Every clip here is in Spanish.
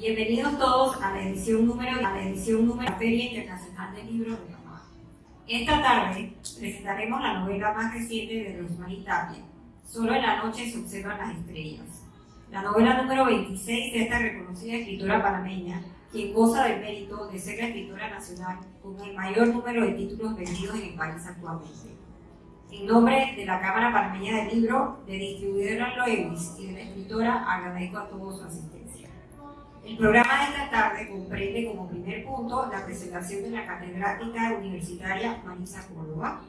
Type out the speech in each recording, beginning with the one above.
Bienvenidos todos a la edición número, a la edición número de la Feria Internacional del Libro de Panamá. Esta tarde presentaremos la novela más reciente de Rosmarie Tapia, Solo en la noche se observan las estrellas. La novela número 26 de esta reconocida escritora panameña, quien goza del mérito de ser la escritora nacional con el mayor número de títulos vendidos en el país actualmente. En nombre de la Cámara Panameña del Libro, de distribuidora Loevis y de la escritora, agradezco a todos su asistencia. El programa de esta tarde comprende como primer punto la presentación de la catedrática universitaria Marisa Córdoba,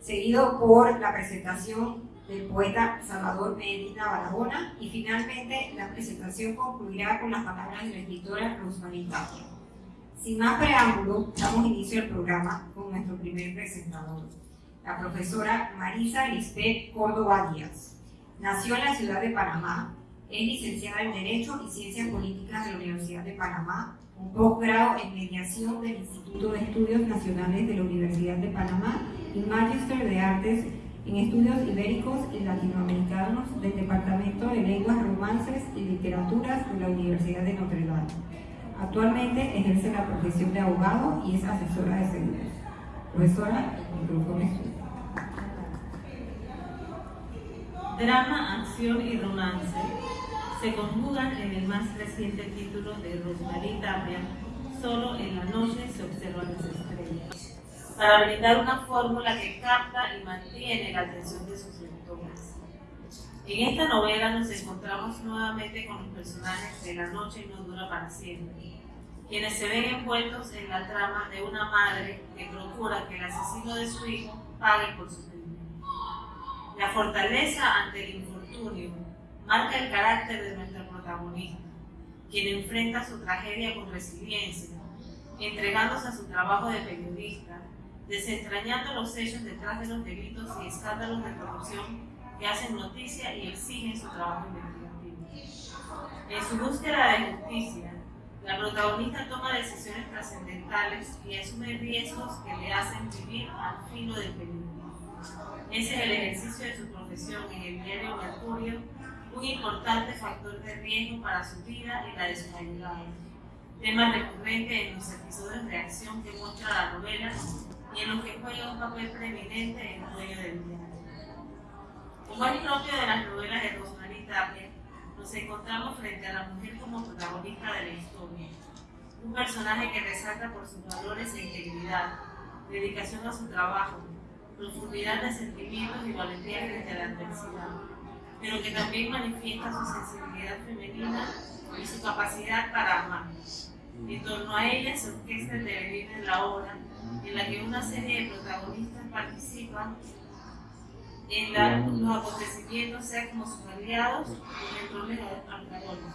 seguido por la presentación del poeta Salvador Medina Barahona y finalmente la presentación concluirá con las palabras de la escritora Rosmarie Tapia. Sin más preámbulo, damos inicio al programa con nuestro primer presentador, la profesora Marisa Lisbeth Córdoba Díaz. Nació en la ciudad de Panamá, es licenciada en Derecho y Ciencias Políticas de la Universidad de Panamá, un posgrado en Mediación del Instituto de Estudios Nacionales de la Universidad de Panamá y Magister de Artes en Estudios Ibéricos y Latinoamericanos del Departamento de Lenguas, Romances y Literaturas de la Universidad de Notre Dame. Actualmente ejerce la profesión de abogado y es asesora de seguros. Profesora, el micrófono Drama, acción y romance se conjugan en el más reciente título de Rosmarie Tapia, Solo en la noche se observan las estrellas, para brindar una fórmula que capta y mantiene la atención de sus lectores. En esta novela nos encontramos nuevamente con los personajes de La noche no dura para siempre, quienes se ven envueltos en la trama de una madre que procura que el asesino de su hijo pague por su crimen. La fortaleza ante el infortunio marca el carácter de nuestra protagonista, quien enfrenta su tragedia con resiliencia, entregándose a su trabajo de periodista, desentrañando los hechos detrás de los delitos y escándalos de corrupción que hacen noticia y exigen su trabajo investigativo. En su búsqueda de justicia, la protagonista toma decisiones trascendentales y asume riesgos que le hacen vivir al filo del peligro. Ese es el ejercicio de su profesión en el diario Mercurio, un importante factor de riesgo para su vida y la de sus allegados. Tema recurrente en los episodios de acción que muestra la novela y en los que juega un papel preeminente en el dueño del diario. Como es propio de las novelas de Rosmarie Tapia, nos encontramos frente a la mujer como protagonista de la historia. Un personaje que resalta por sus valores e integridad, dedicación a su trabajo, profundidad de sentimientos y valentía frente a la adversidad, pero que también manifiesta su sensibilidad femenina y su capacidad para amar. En torno a ella se orquesta el devenir de la obra, en la que una serie de protagonistas participan en la, los acontecimientos, sea como sus aliados o roles antagónicos.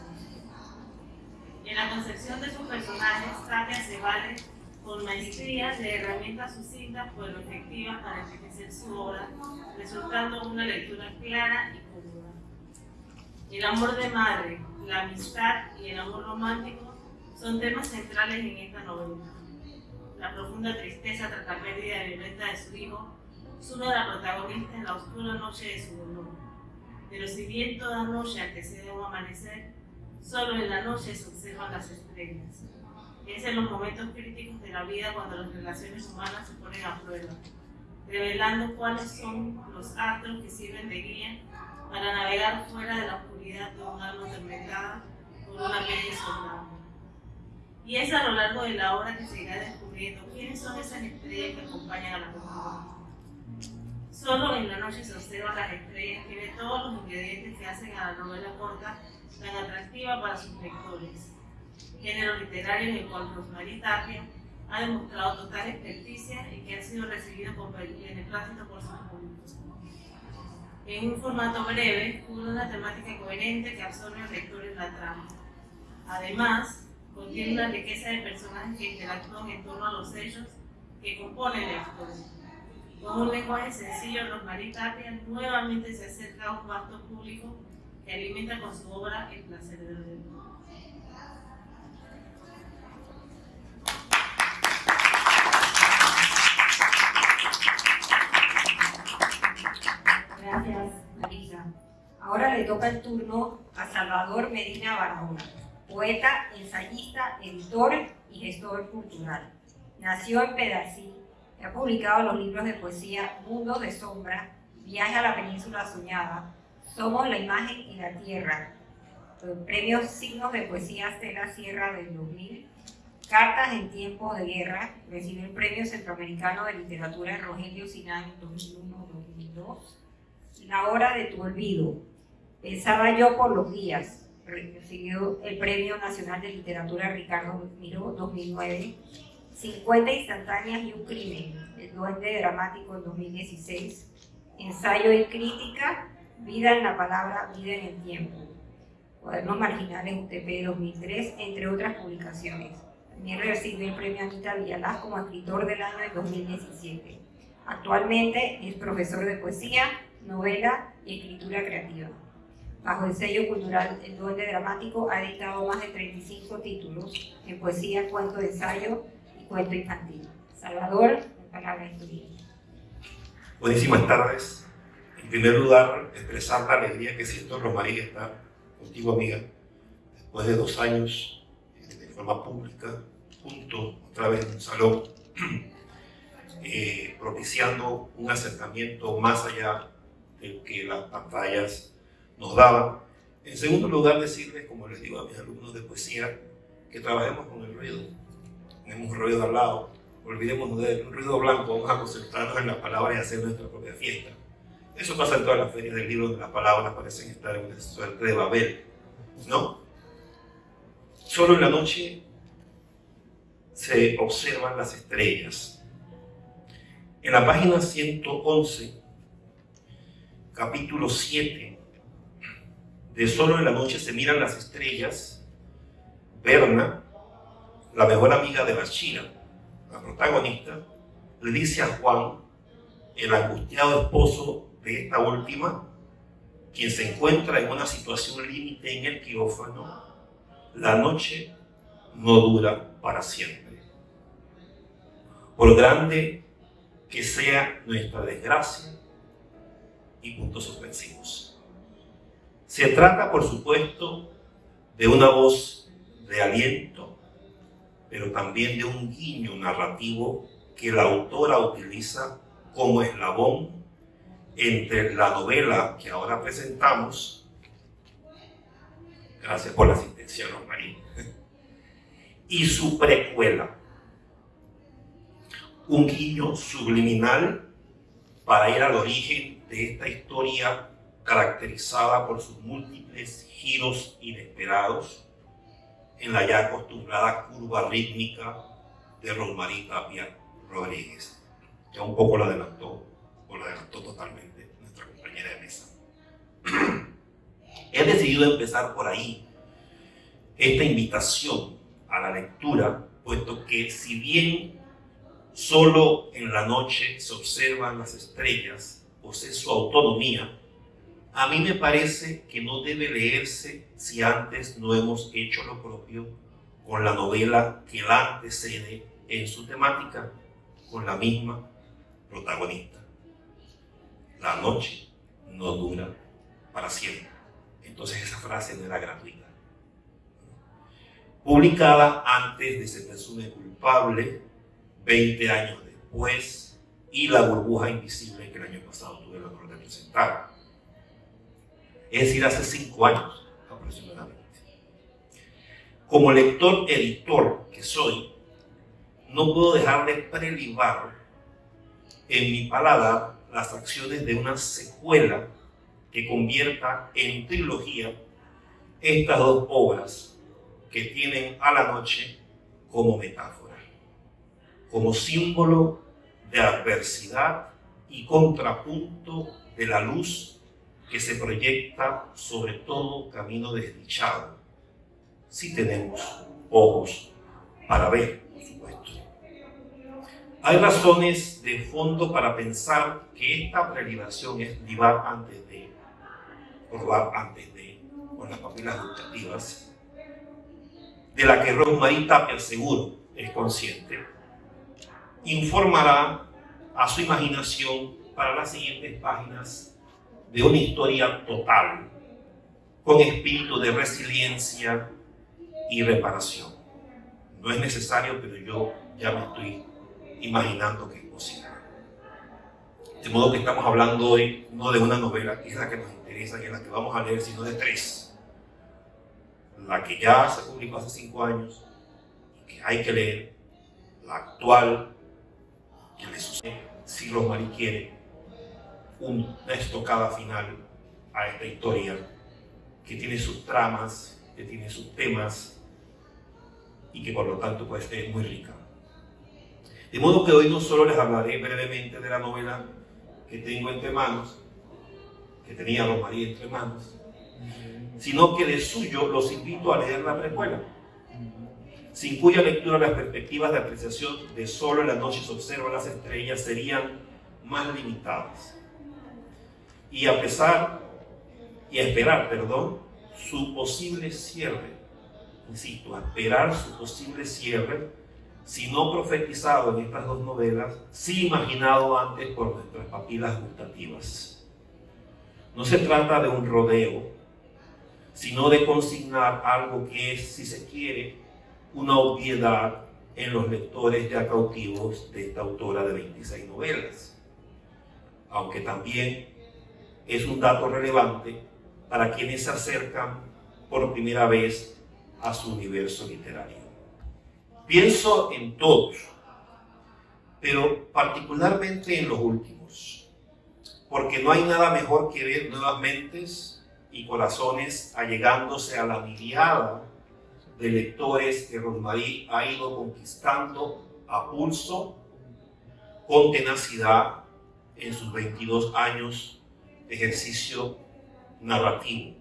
En la concepción de sus personajes, Tania se vale con maestría de herramientas sucintas pero efectivas para enriquecer su obra, resultando una lectura clara y. El amor de madre, la amistad y el amor romántico son temas centrales en esta novela. La profunda tristeza tras la pérdida violenta de su hijo sube a la protagonista en la oscura noche de su dolor. Pero si bien toda noche antecede un amanecer, solo en la noche se observan las estrellas. Es en los momentos críticos de la vida cuando las relaciones humanas se ponen a prueba, revelando cuáles son los actos que sirven de guía para navegar fuera de la oscuridad de un alma atormentada por una mente soldada. Y es a lo largo de la obra que se irá descubriendo quiénes son esas estrellas que acompañan a la protagonista. Solo en la noche se observan las estrellas, tiene todos los ingredientes que hacen a la novela corta tan atractiva para sus lectores género literario en el cual Rosmarie Tapia ha demostrado total experticia y que ha sido recibido con beneplácito por sus. En un formato breve, cubre una temática coherente que absorbe al lector en la trama. Además, contiene una riqueza de personajes que interactúan en torno a los hechos que componen la historia. Con un lenguaje sencillo, Rosmarie Tapia nuevamente se acerca a un vasto público que alimenta con su obra el placer de leer. Ahora le toca el turno a Salvador Medina Barahona, poeta, ensayista, editor y gestor cultural. Nació en Pedací, ha publicado los libros de poesía Mundos de Sombra, Viaje a la Península Soñada, Somos la Imagen y la Tierra, premios Signos de Poesía Estela Sierra del 2000, Cartas en Tiempos de Guerra, recibió el Premio Centroamericano de Literatura Rogelio Sinán 2001-2002, La Hora de tu Olvido, Pensaba yo por los días, recibió el Premio Nacional de Literatura Ricardo Miró 2009, 50 instantáneas y un crimen, el duende dramático en 2016, ensayo y crítica, vida en la palabra, vida en el tiempo, cuadernos marginales UTP 2003, entre otras publicaciones. También recibió el premio Anita Villalaz como escritor del año en 2017. Actualmente es profesor de poesía, novela y escritura creativa. Bajo el sello cultural El Duende Dramático ha editado más de 35 títulos en poesía, cuento de ensayo y cuento infantil. Salvador, la palabra es tuya. Buenísimas tardes. En primer lugar, expresar la alegría que siento, Romaría, estar contigo, amiga, después de dos años eh, de forma pública, junto otra vez en un salón, eh, propiciando un acercamiento más allá del que las pantallas nos daba. En segundo lugar, decirles, como les digo a mis alumnos de poesía, que trabajemos con el ruido. Tenemos un ruido al lado, olvidemos de un ruido blanco, vamos a concentrarnos en las palabras y hacer nuestra propia fiesta. Eso pasa en todas las ferias del libro, donde las palabras parecen estar en una suerte de Babel, ¿no? Solo en la noche se observan las estrellas. En la página 111, capítulo 7, de Solo en la noche se miran las estrellas, Berna, la mejor amiga de Bachira, la protagonista, le dice a Juan, el angustiado esposo de esta última, quien se encuentra en una situación límite en el quirófano, la noche no dura para siempre. Por grande que sea nuestra desgracia y puntos suspensivos. Se trata, por supuesto, de una voz de aliento, pero también de un guiño narrativo que la autora utiliza como eslabón entre la novela que ahora presentamos, gracias por la asistencia, María, y su precuela. Un guiño subliminal para ir al origen de esta historia caracterizada por sus múltiples giros inesperados en la ya acostumbrada curva rítmica de Rosmarie Tapia Rodríguez. Ya un poco la adelantó, o la adelantó totalmente nuestra compañera de mesa. He decidido empezar por ahí esta invitación a la lectura, puesto que si bien solo en la noche se observan las estrellas, posee su autonomía, a mí me parece que no debe leerse si antes no hemos hecho lo propio con la novela que la antecede en su temática con la misma protagonista. La noche no dura para siempre. Entonces esa frase no era gratuita. Publicada antes de Se presume culpable, 20 años después, y La burbuja invisible que el año pasado tuve el honor de presentar es decir, hace cinco años aproximadamente. Como lector editor que soy, no puedo dejar de prelibar en mi palabra las acciones de una secuela que convierta en trilogía estas dos obras que tienen a la noche como metáfora, como símbolo de adversidad y contrapunto de la luz que se proyecta sobre todo camino desdichado, si tenemos ojos para ver, por supuesto. Hay razones de fondo para pensar que esta prelibación es libar antes de, probar antes de, con las papilas gustativas, de la que Rosmarie Tapia seguro es consciente, informará a su imaginación para las siguientes páginas de una historia total, con espíritu de resiliencia y reparación. No es necesario, pero yo ya me estoy imaginando que es posible. De modo que estamos hablando hoy no de una novela, que es la que nos interesa, que es la que vamos a leer, sino de tres. La que ya se publicó hace cinco años que hay que leer, la actual, que le sucede, si Rosmarie quiere, una estocada final a esta historia que tiene sus tramas, que tiene sus temas y que por lo tanto pues, es muy rica. De modo que hoy no solo les hablaré brevemente de la novela que tengo entre manos, que tenía María entre manos, sino que de suyo los invito a leer la precuela, sin cuya lectura las perspectivas de apreciación de solo en la noche se observan las estrellas serían más limitadas. Y a pesar, y a esperar, perdón, su posible cierre, insisto, a esperar su posible cierre, si no profetizado en estas dos novelas, sí imaginado antes por nuestras papilas gustativas. No se trata de un rodeo, sino de consignar algo que es, si se quiere, una obviedad en los lectores ya cautivos de esta autora de 26 novelas. Aunque también es un dato relevante para quienes se acercan por primera vez a su universo literario. Pienso en todos, pero particularmente en los últimos, porque no hay nada mejor que ver nuevas mentes y corazones allegándose a la mirada de lectores que Rosmarie ha ido conquistando a pulso, con tenacidad, en sus 22 años ejercicio narrativo.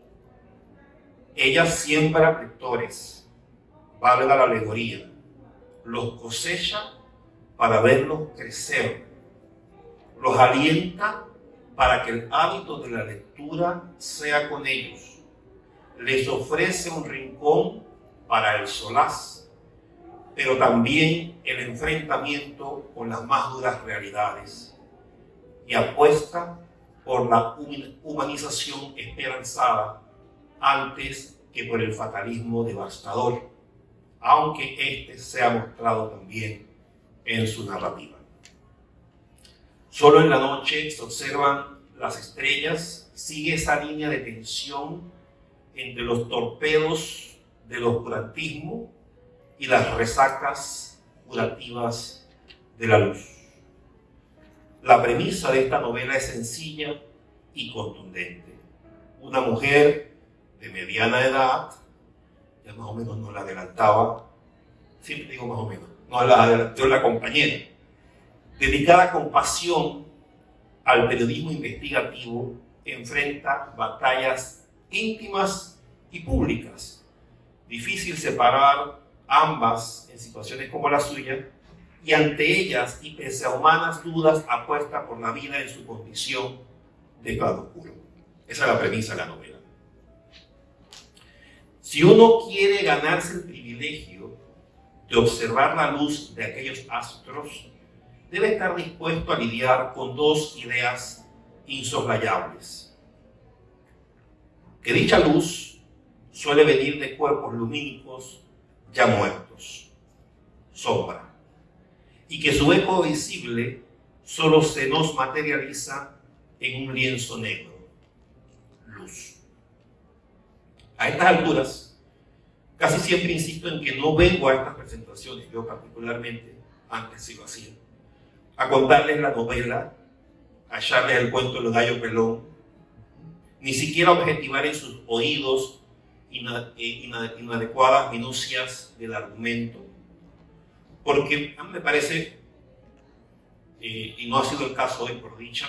Ella siembra lectores, valga la alegoría, los cosecha para verlos crecer, los alienta para que el hábito de la lectura sea con ellos, les ofrece un rincón para el solaz, pero también el enfrentamiento con las más duras realidades y apuesta por la humanización esperanzada antes que por el fatalismo devastador aunque éste se ha mostrado también en su narrativa. Solo en la noche se observan las estrellas, sigue esa línea de tensión entre los torpedos del oscurantismo y las resacas curativas de la luz. La premisa de esta novela es sencilla y contundente. Una mujer de mediana edad ya más o menos no la adelantaba, siempre digo más o menos, no la adelantó la compañera, dedicada con pasión al periodismo investigativo, enfrenta batallas íntimas y públicas. Difícil separar ambas en situaciones como la suya, y ante ellas, y pese a humanas dudas, apuesta por la vida en su condición de oscuro. Esa es la premisa de la novela. Si uno quiere ganarse el privilegio de observar la luz de aquellos astros, debe estar dispuesto a lidiar con dos ideas insoslayables. Que dicha luz suele venir de cuerpos lumínicos ya muertos, sombra, y que su eco visible solo se nos materializa en un lienzo negro, luz. A estas alturas, casi siempre insisto en que no vengo a estas presentaciones, yo particularmente, antes sí lo hacía, a contarles la novela, a echarles el cuento de los gallos pelón, ni siquiera objetivar en sus oídos eh, inadecuadas minucias del argumento, porque a mí me parece, eh, y no ha sido el caso hoy por dicha,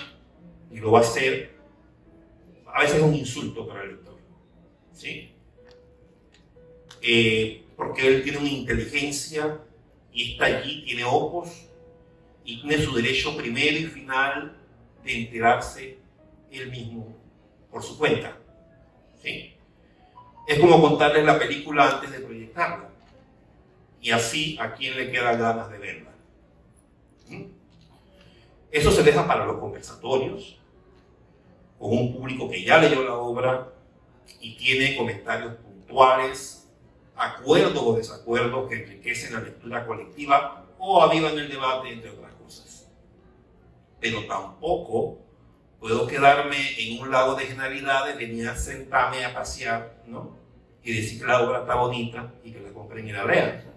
ni lo va a ser, a veces es un insulto para el lector. ¿sí? Eh, porque él tiene una inteligencia y está allí, tiene ojos y tiene su derecho primero y final de enterarse él mismo por su cuenta. Es como contarles la película antes de proyectarla. Y así a quien le queda ganas de verla. Eso se deja para los conversatorios, con un público que ya leyó la obra y tiene comentarios puntuales acuerdos o desacuerdos que enriquecen la lectura colectiva o avivan el debate, entre otras cosas. Pero tampoco puedo quedarme en un lago de generalidades, venir a sentarme a pasear, ¿no? Y decir que la obra está bonita y que la compren y la lean.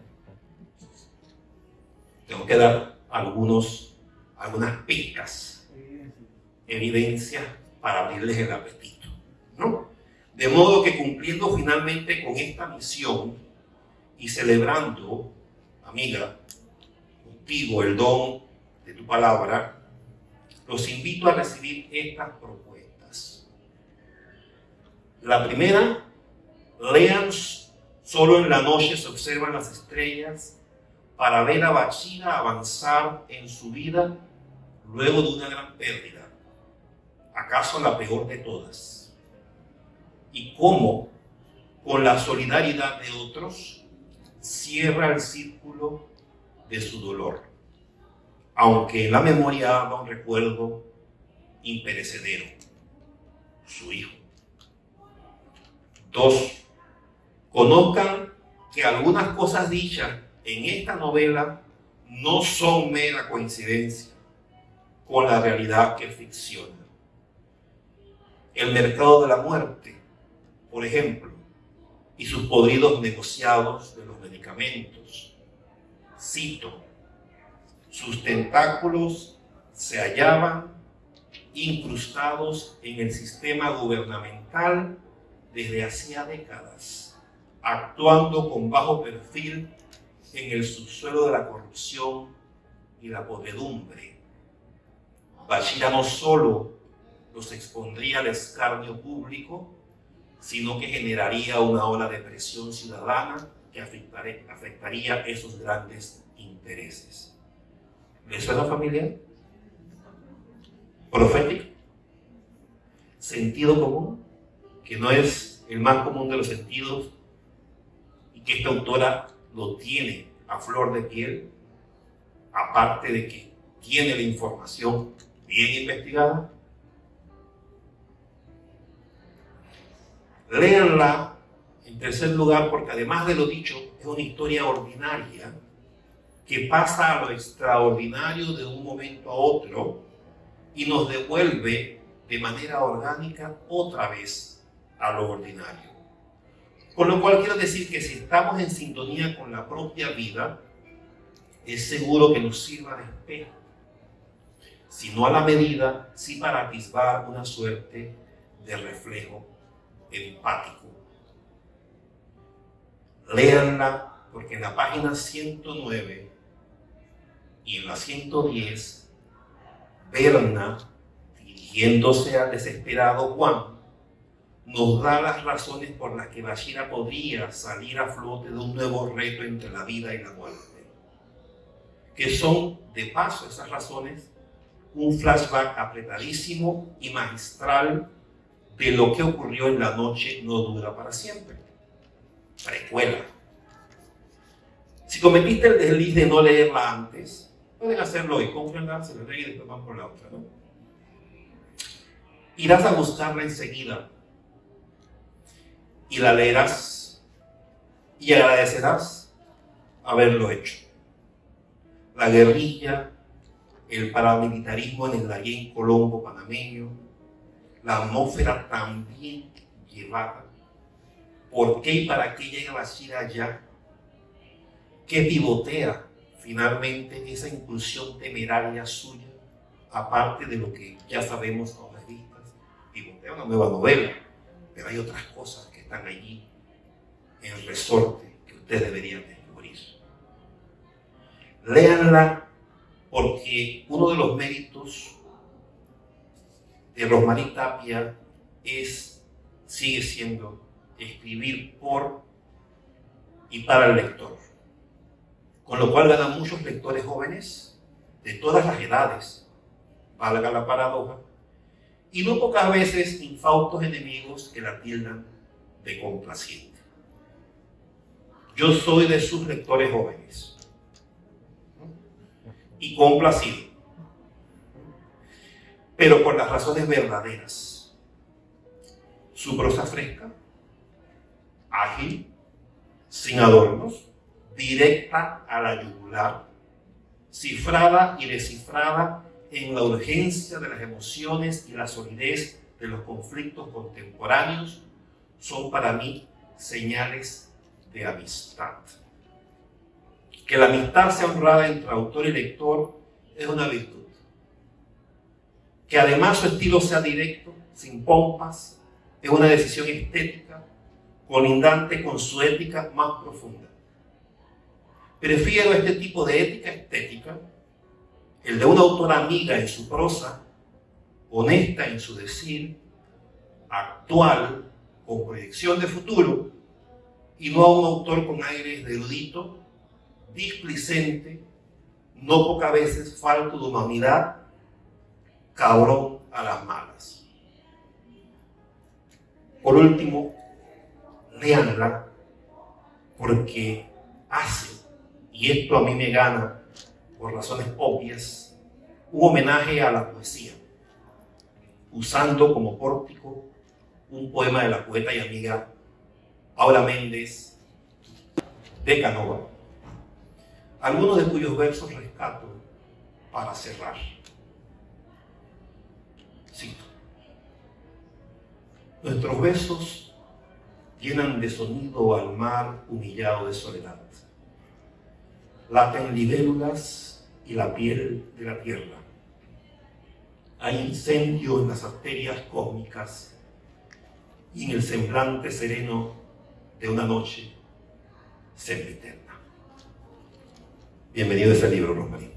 Tengo que dar algunos, algunas pistas, evidencias para abrirles el apetito, ¿no? De modo que cumpliendo finalmente con esta misión y celebrando, amiga, contigo el don de tu palabra, los invito a recibir estas propuestas. La primera, lean solo en la noche se observan las estrellas para ver a Bachira avanzar en su vida luego de una gran pérdida, acaso la peor de todas y cómo, con la solidaridad de otros, cierra el círculo de su dolor, aunque en la memoria haga un recuerdo imperecedero, su hijo. Dos, conozcan que algunas cosas dichas en esta novela no son mera coincidencia con la realidad que ficciona. El mercado de la muerte por ejemplo, y sus podridos negociados de los medicamentos. Cito, sus tentáculos se hallaban incrustados en el sistema gubernamental desde hacía décadas, actuando con bajo perfil en el subsuelo de la corrupción y la podredumbre. Bachira no solo los expondría al escarnio público, sino que generaría una ola de presión ciudadana que afectaría esos grandes intereses. ¿Les suena familiar? ¿Profético? ¿Sentido común? Que no es el más común de los sentidos y que esta autora lo tiene a flor de piel, aparte de que tiene la información bien investigada, Léanla, en tercer lugar, porque además de lo dicho, es una historia ordinaria que pasa a lo extraordinario de un momento a otro y nos devuelve de manera orgánica otra vez a lo ordinario. Con lo cual quiero decir que si estamos en sintonía con la propia vida, es seguro que nos sirva de espejo. Si no a la medida, sí para atisbar una suerte de reflejo empático. Léanla porque en la página 109 y en la 110, Berna, dirigiéndose al desesperado Juan, nos da las razones por las que Bashira podría salir a flote de un nuevo reto entre la vida y la muerte. Que son, de paso, esas razones, un flashback apretadísimo y magistral de lo que ocurrió en la noche no dura para siempre. Precuela. Si cometiste el desliz de no leerla antes, pueden hacerlo hoy, cómprenla, se la leen y después van por la otra, ¿no? Irás a buscarla enseguida y la leerás y agradecerás haberlo hecho. La guerrilla, el paramilitarismo en el Darién Colombo panameño, la atmósfera también llevada. ¿Por qué y para qué llega Bashir allá? ¿Qué pivotea finalmente esa inclusión temeraria suya? Aparte de lo que ya sabemos a las vistas, pivotea una nueva novela, pero hay otras cosas que están allí en resorte que ustedes deberían descubrir. Léanla porque uno de los méritos de Rosmarie Tapia es, sigue siendo escribir por y para el lector. Con lo cual ganan muchos lectores jóvenes de todas las edades, valga la paradoja, y no pocas veces infautos enemigos que la tildan de complaciente. Yo soy de sus lectores jóvenes y complacido pero por las razones verdaderas. Su prosa fresca, ágil, sin adornos, directa a la yugular, cifrada y descifrada en la urgencia de las emociones y la solidez de los conflictos contemporáneos, son para mí señales de amistad. Que la amistad sea honrada entre autor y lector es una virtud. Que además su estilo sea directo, sin pompas, es una decisión estética, colindante con su ética más profunda. Prefiero este tipo de ética estética, el de una autora amiga en su prosa, honesta en su decir, actual, con proyección de futuro, y no a un autor con aires de erudito, displicente, no pocas veces falto de humanidad, cabrón a las malas. Por último, leanla porque hace, y esto a mí me gana por razones obvias, un homenaje a la poesía, usando como pórtico un poema de la poeta y amiga Paula Méndez de Canova, algunos de cuyos versos rescato para cerrar. Cito. Nuestros besos llenan de sonido al mar humillado de soledad. Laten libélulas y la piel de la tierra. Hay incendio en las arterias cósmicas y en el semblante sereno de una noche sempiterna. Bienvenido a este libro, Rosmarín.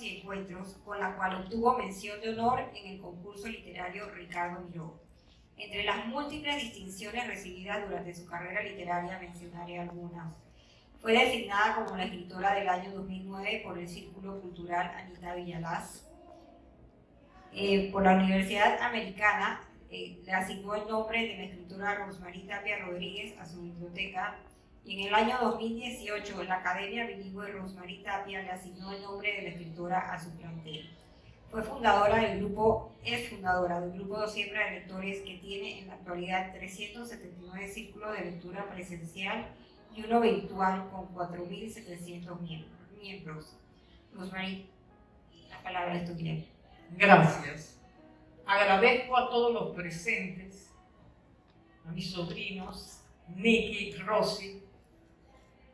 Encuentros, con la cual obtuvo mención de honor en el concurso literario Ricardo Miró. Entre las múltiples distinciones recibidas durante su carrera literaria mencionaré algunas. Fue designada como la escritora del año 2009 por el Círculo Cultural Anita Villalaz. Eh, por la Universidad Americana eh, le asignó el nombre de la escritora Rosmarie Tapia Rodríguez a su biblioteca y en el año 2018 la Academia Bilingüe Rosmarie Tapia le asignó el nombre de la escritora a su plantel. Fue fundadora del grupo, es fundadora del grupo siembra de lectores que tiene en la actualidad 379 círculos de lectura presencial y uno virtual con 4.700 miembros. Rosmarie, la palabra es tuya. Gracias. Agradezco a todos los presentes, a mis sobrinos, Nicky, Rosy,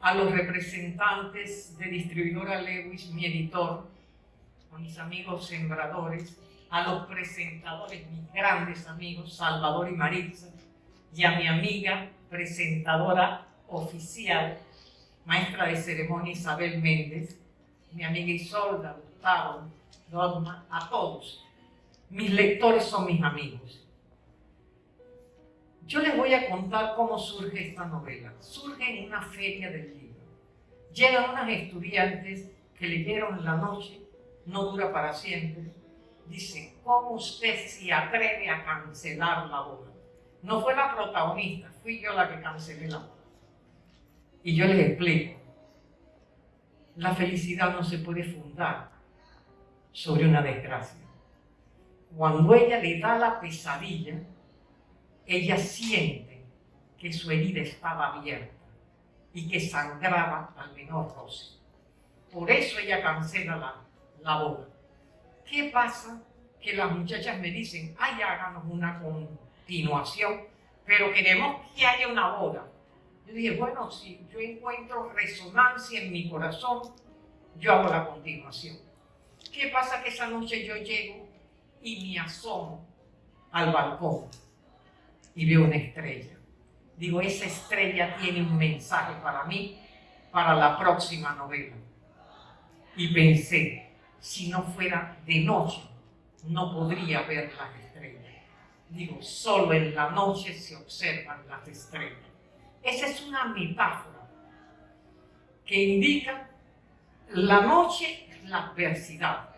a los representantes de distribuidora Lewis, mi editor, a mis amigos sembradores, a los presentadores, mis grandes amigos, Salvador y Maritza, y a mi amiga presentadora oficial, maestra de ceremonia Isabel Méndez, mi amiga Isolda, Gustavo, Dogma, a todos. Mis lectores son mis amigos. Yo les voy a contar cómo surge esta novela. Surge en una feria del libro. Llegan unas estudiantes que leyeron La noche no dura para siempre, dice, ¿cómo usted se atreve a cancelar la boda? No fue la protagonista, fui yo la que cancelé la boda. Y yo les explico, la felicidad no se puede fundar sobre una desgracia. Cuando ella le da la pesadilla, ella siente que su herida estaba abierta y que sangraba al menor roce. Por eso ella cancela la boda. ¿Qué pasa? Que las muchachas me dicen, ay, háganos una continuación, pero queremos que haya una boda. Yo dije, bueno, si yo encuentro resonancia en mi corazón, yo hago la continuación. ¿Qué pasa? Que esa noche yo llego y me asomo al balcón y veo una estrella. Digo, esa estrella tiene un mensaje para mí, para la próxima novela. Y pensé, si no fuera de noche, no podría ver las estrellas. Digo, solo en la noche se observan las estrellas. Esa es una metáfora que indica la noche la adversidad.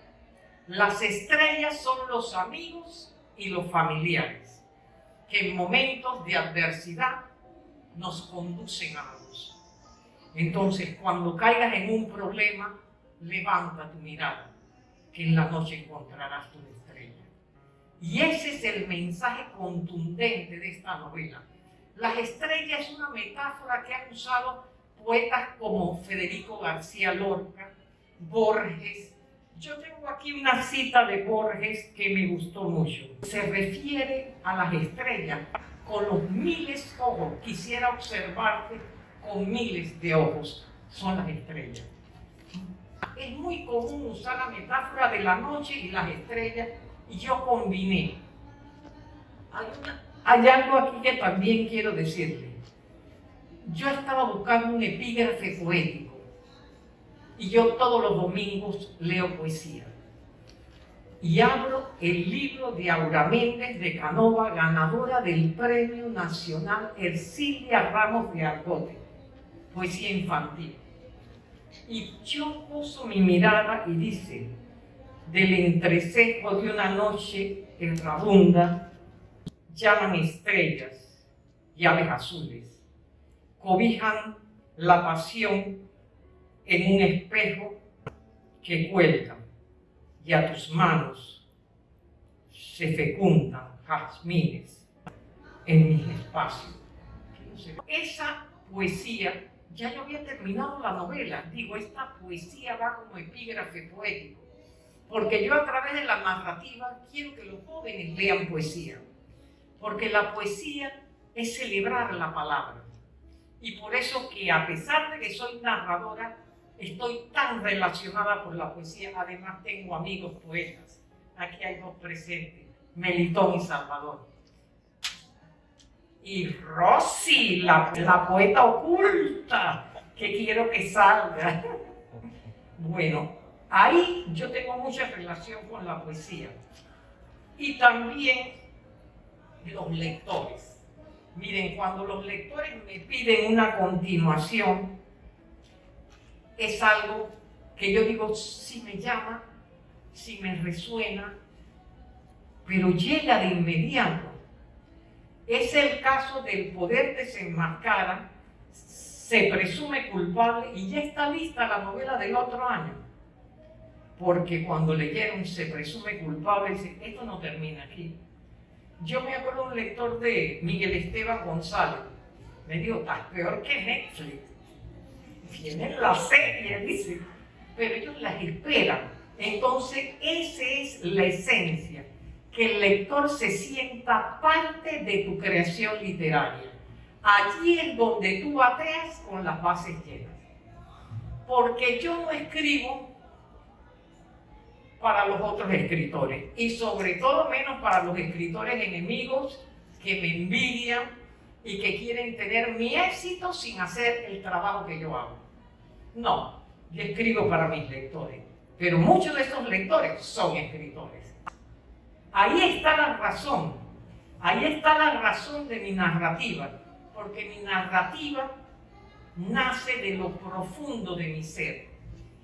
Las estrellas son los amigos y los familiares que en momentos de adversidad nos conducen a la luz. Entonces, cuando caigas en un problema, levanta tu mirada que en la noche encontrarás tu estrella. Y ese es el mensaje contundente de esta novela. Las estrellas es una metáfora que han usado poetas como Federico García Lorca, Borges. Yo tengo aquí una cita de Borges que me gustó mucho. Se refiere a las estrellas con los miles de ojos. Quisiera observarte con miles de ojos. Son las estrellas. Es muy común usar la metáfora de la noche y las estrellas y yo combiné. Hay, hay algo aquí que también quiero decirle. Yo estaba buscando un epígrafe poético y yo todos los domingos leo poesía. Y abro el libro de Aura Méndez de Canova, ganadora del Premio Nacional Ercilia Ramos de Argote, poesía infantil. Y yo puso mi mirada y dice, del entrecejo de una noche errabunda, llaman estrellas y aves azules, cobijan la pasión en un espejo que cuelga y a tus manos se fecundan jazmines en mis espacios. Esa poesía, ya yo había terminado la novela, digo, esta poesía va como epígrafe poético, porque yo a través de la narrativa quiero que los jóvenes lean poesía, porque la poesía es celebrar la palabra. Y por eso que a pesar de que soy narradora, estoy tan relacionada por la poesía. Además tengo amigos poetas. Aquí hay dos presentes, Melitón y Salvador. Y Rosy, la, la poeta oculta, que quiero que salga. Bueno, ahí yo tengo mucha relación con la poesía. Y también los lectores. Miren, cuando los lectores me piden una continuación, es algo que yo digo, si me llama, si me resuena, pero llega de inmediato. Es el caso del poder desenmascara, se presume culpable y ya está lista la novela del otro año. Porque cuando leyeron se presume culpable, dice, esto no termina aquí. Yo me acuerdo de un lector de Miguel Esteban González, me dijo, estás peor que Netflix tienen la serie, dice, pero ellos las esperan. Entonces, esa es la esencia, que el lector se sienta parte de tu creación literaria. Allí es donde tú bateas con las bases llenas. Porque yo no escribo para los otros escritores y sobre todo menos para los escritores enemigos que me envidian y que quieren tener mi éxito sin hacer el trabajo que yo hago. No, yo escribo para mis lectores, pero muchos de esos lectores son escritores. Ahí está la razón, ahí está la razón de mi narrativa, porque mi narrativa nace de lo profundo de mi ser.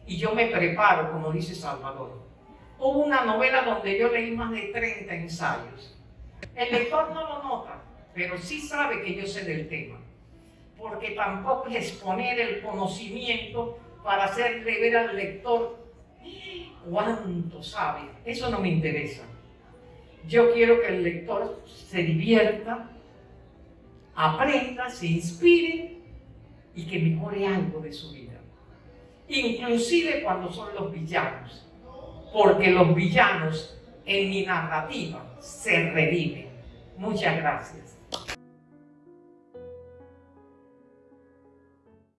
Y yo me preparo, como dice Salvador. Hubo una novela donde yo leí más de 30 ensayos. El lector no lo nota, pero sí sabe que yo sé del tema porque tampoco es exponer el conocimiento para hacerle ver al lector cuánto sabe. Eso no me interesa. Yo quiero que el lector se divierta, aprenda, se inspire y que mejore algo de su vida. Inclusive cuando son los villanos, porque los villanos en mi narrativa se reviven. Muchas gracias.